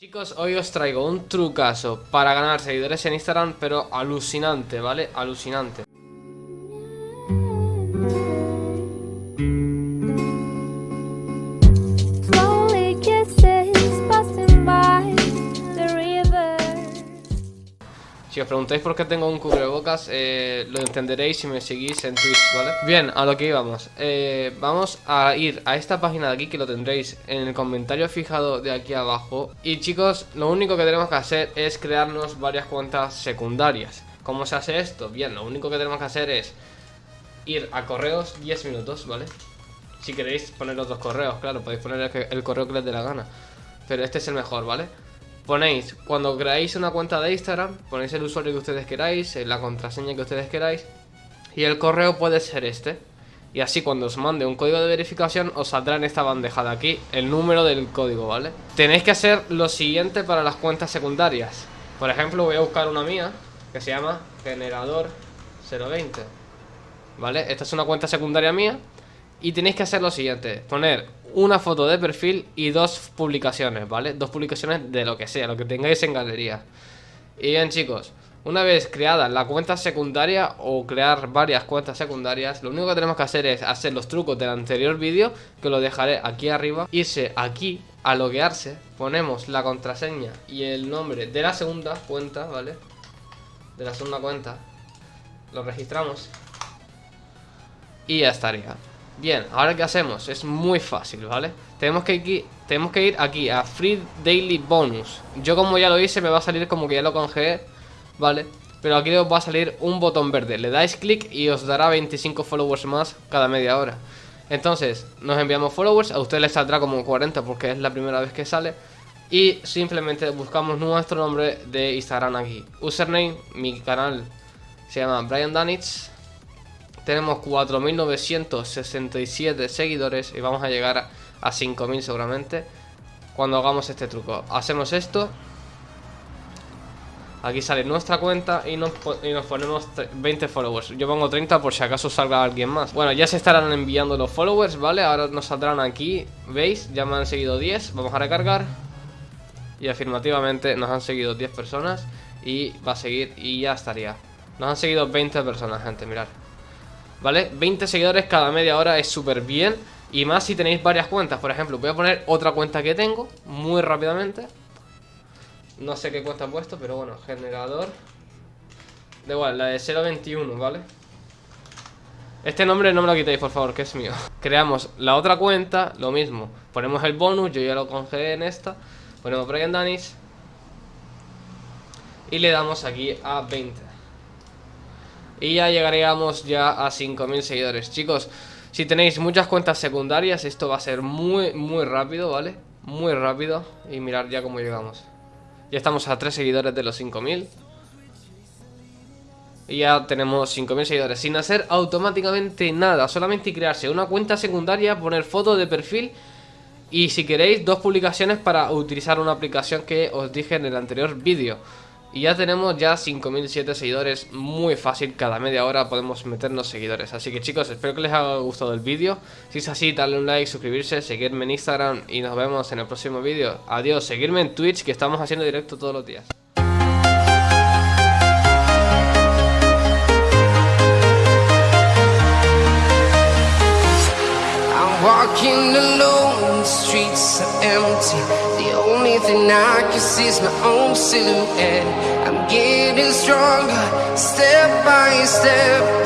Chicos, hoy os traigo un trucazo para ganar seguidores en Instagram, pero alucinante, ¿vale? Alucinante. Si os preguntáis por qué tengo un cubrebocas, eh, lo entenderéis si me seguís en Twitch, ¿vale? Bien, a lo que íbamos. Eh, vamos a ir a esta página de aquí que lo tendréis en el comentario fijado de aquí abajo. Y chicos, lo único que tenemos que hacer es crearnos varias cuentas secundarias. ¿Cómo se hace esto? Bien, lo único que tenemos que hacer es ir a correos 10 minutos, ¿vale? Si queréis poner otros correos, claro, podéis poner el correo que les dé la gana. Pero este es el mejor, ¿vale? Ponéis, cuando creáis una cuenta de Instagram, ponéis el usuario que ustedes queráis, eh, la contraseña que ustedes queráis, y el correo puede ser este. Y así cuando os mande un código de verificación, os saldrá en esta bandeja de aquí el número del código, ¿vale? Tenéis que hacer lo siguiente para las cuentas secundarias. Por ejemplo, voy a buscar una mía, que se llama Generador 020. ¿Vale? Esta es una cuenta secundaria mía. Y tenéis que hacer lo siguiente: poner una foto de perfil y dos publicaciones, ¿vale? Dos publicaciones de lo que sea, lo que tengáis en galería. Y bien, chicos, una vez creada la cuenta secundaria o crear varias cuentas secundarias, lo único que tenemos que hacer es hacer los trucos del anterior vídeo, que lo dejaré aquí arriba, irse aquí a loguearse, ponemos la contraseña y el nombre de la segunda cuenta, ¿vale? De la segunda cuenta, lo registramos y ya estaría. Bien, ahora qué hacemos? Es muy fácil, ¿vale? Tenemos que, ir aquí a Free Daily Bonus. Yo como ya lo hice me va a salir como que ya lo congelé, ¿vale? Pero aquí os va a salir un botón verde. Le dais clic y os dará 25 followers más cada media hora. Entonces, nos enviamos followers, a usted le saldrá como 40 porque es la primera vez que sale. Y simplemente buscamos nuestro nombre de Instagram aquí. Username, mi canal se llama Brian Danitz. Tenemos 4.967 seguidores y vamos a llegar a, a 5.000 seguramente cuando hagamos este truco. Hacemos esto. Aquí sale nuestra cuenta y nos, y nos ponemos tre- 20 followers. Yo pongo 30 por si acaso salga alguien más. Bueno, ya se estarán enviando los followers, ¿vale? Ahora nos saldrán aquí, ¿veis? Ya me han seguido 10. Vamos a recargar. Y afirmativamente nos han seguido 10 personas y va a seguir y ya estaría. Nos han seguido 20 personas, gente, mirad. ¿Vale? 20 seguidores cada media hora es súper bien. Y más si tenéis varias cuentas. Por ejemplo, voy a poner otra cuenta que tengo muy rápidamente. No sé qué cuenta he puesto, pero bueno, generador. Da igual, la de 021, ¿vale? Este nombre no me lo quitéis, por favor, que es mío. Creamos la otra cuenta, lo mismo. Ponemos el bonus, yo ya lo congelé en esta. Ponemos Brian Danis. Y le damos aquí a 20. Y ya llegaríamos ya a 5.000 seguidores Chicos, si tenéis muchas cuentas secundarias Esto va a ser muy, muy rápido, ¿vale? Muy rápido Y mirar ya cómo llegamos Ya estamos a 3 seguidores de los 5.000 Y ya tenemos 5.000 seguidores Sin hacer automáticamente nada Solamente crearse una cuenta secundaria Poner foto de perfil y si queréis, dos publicaciones para utilizar una aplicación que os dije en el anterior vídeo. Y ya tenemos ya 5.007 seguidores, muy fácil, cada media hora podemos meternos seguidores. Así que chicos, espero que les haya gustado el vídeo. Si es así, darle un like, suscribirse, seguirme en Instagram y nos vemos en el próximo vídeo. Adiós, seguirme en Twitch que estamos haciendo directo todos los días. The I can see is my own silhouette. I'm getting stronger, step by step.